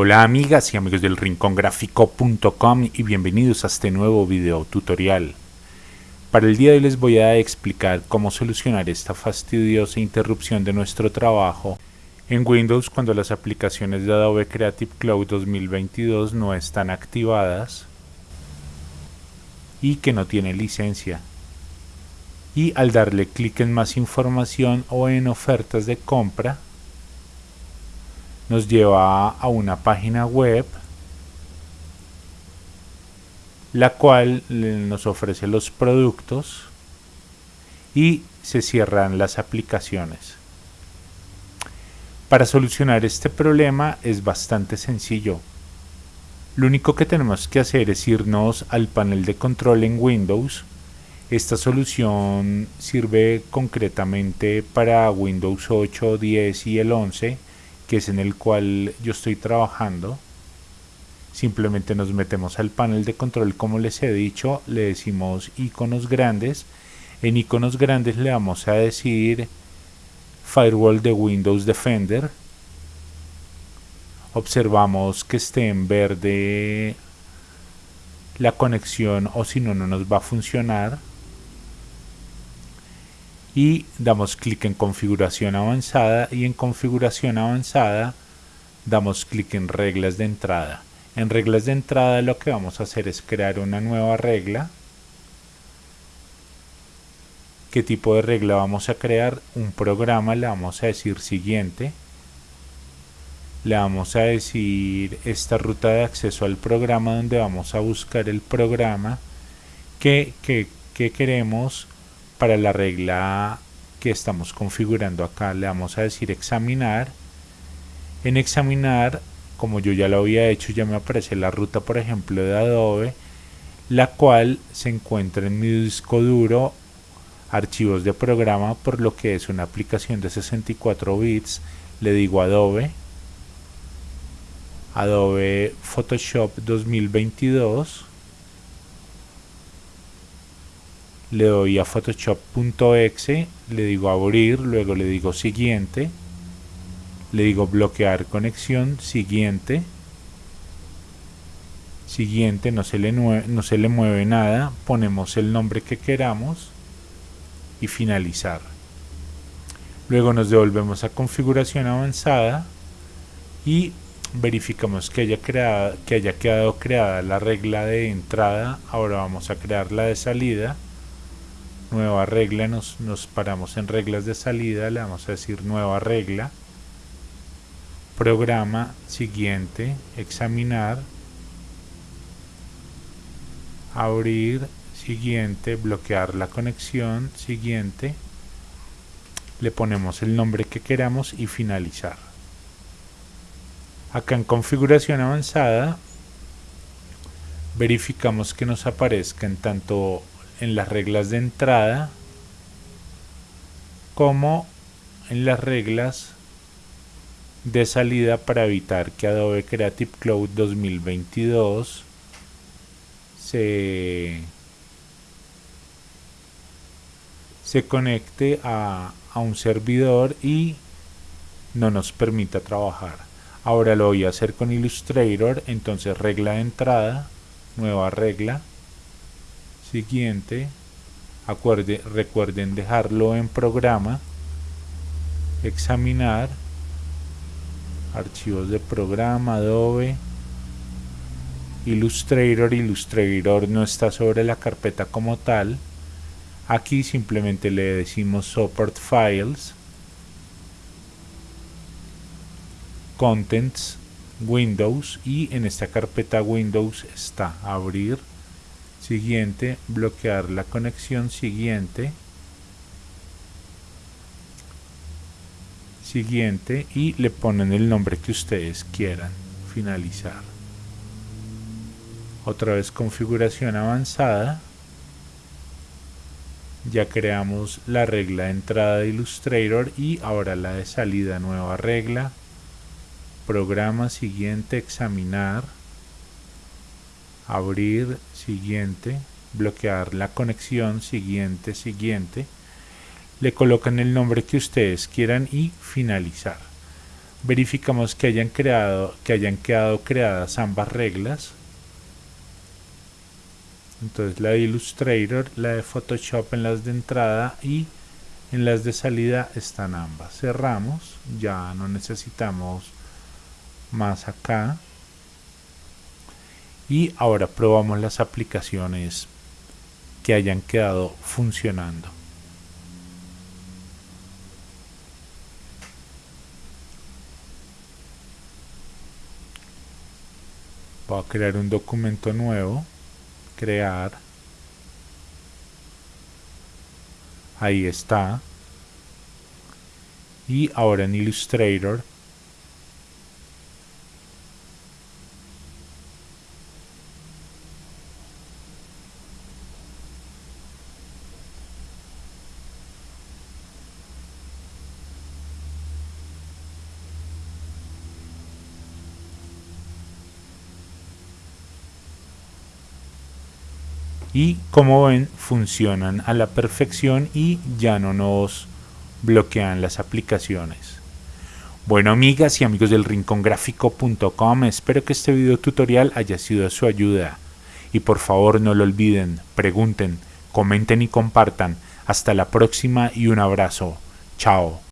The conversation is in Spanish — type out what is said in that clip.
Hola amigas y amigos del rincongráfico.com y bienvenidos a este nuevo video tutorial. Para el día de hoy les voy a explicar cómo solucionar esta fastidiosa interrupción de nuestro trabajo en Windows cuando las aplicaciones de Adobe Creative Cloud 2022 no están activadas y que no tienen licencia. Y al darle clic en más información o en ofertas de compra, nos lleva a una página web la cual nos ofrece los productos y se cierran las aplicaciones. Para solucionar este problema es bastante sencillo. Lo único que tenemos que hacer es irnos al panel de control en Windows. Esta solución sirve concretamente para Windows 8, 10 y el 11 que es en el cual yo estoy trabajando simplemente nos metemos al panel de control como les he dicho le decimos iconos grandes. En iconos grandes le vamos a decir firewall de Windows Defender. Observamos que esté en verde la conexión o si no no nos va a funcionar y damos clic en configuración avanzada y en configuración avanzada damos clic en reglas de entrada. En reglas de entrada lo que vamos a hacer es crear una nueva regla. Qué tipo de regla vamos a crear un programa le vamos a decir siguiente. Le vamos a decir esta ruta de acceso al programa donde vamos a buscar el programa. Que, que, que queremos para la regla que estamos configurando acá le vamos a decir examinar. En examinar como yo ya lo había hecho ya me aparece la ruta por ejemplo de Adobe la cual se encuentra en mi disco duro archivos de programa por lo que es una aplicación de 64 bits le digo Adobe. Adobe Photoshop 2022 le doy a photoshop.exe, le digo abrir, luego le digo siguiente, le digo bloquear conexión, siguiente, siguiente, no se le, no se le mueve nada, ponemos el nombre que queramos y finalizar. Luego nos devolvemos a configuración avanzada y verificamos que haya, que haya quedado creada la regla de entrada, ahora vamos a crear la de salida nueva regla, nos, nos paramos en reglas de salida, le vamos a decir nueva regla, programa siguiente, examinar, abrir, siguiente, bloquear la conexión, siguiente, le ponemos el nombre que queramos y finalizar. Acá en configuración avanzada verificamos que nos aparezcan tanto en las reglas de entrada como en las reglas de salida para evitar que Adobe Creative Cloud 2022 se, se conecte a, a un servidor y no nos permita trabajar. Ahora lo voy a hacer con Illustrator, entonces regla de entrada, nueva regla, siguiente acuerde, recuerden dejarlo en programa examinar archivos de programa Adobe Illustrator Illustrator no está sobre la carpeta como tal aquí simplemente le decimos support files contents Windows y en esta carpeta Windows está abrir siguiente, bloquear la conexión siguiente, siguiente y le ponen el nombre que ustedes quieran, finalizar. Otra vez configuración avanzada, ya creamos la regla de entrada de Illustrator y ahora la de salida, nueva regla, programa siguiente, examinar, abrir, siguiente, bloquear la conexión, siguiente, siguiente, le colocan el nombre que ustedes quieran y finalizar. verificamos que hayan creado que hayan quedado creadas ambas reglas. Entonces la de Illustrator, la de Photoshop en las de entrada y en las de salida están ambas. Cerramos ya no necesitamos más acá y ahora probamos las aplicaciones que hayan quedado funcionando. Voy a crear un documento nuevo. Crear. Ahí está. Y ahora en Illustrator y como ven funcionan a la perfección y ya no nos bloquean las aplicaciones. Bueno amigas y amigos del rincongráfico.com, espero que este video tutorial haya sido de su ayuda. Y por favor no lo olviden, pregunten, comenten y compartan. Hasta la próxima y un abrazo. Chao.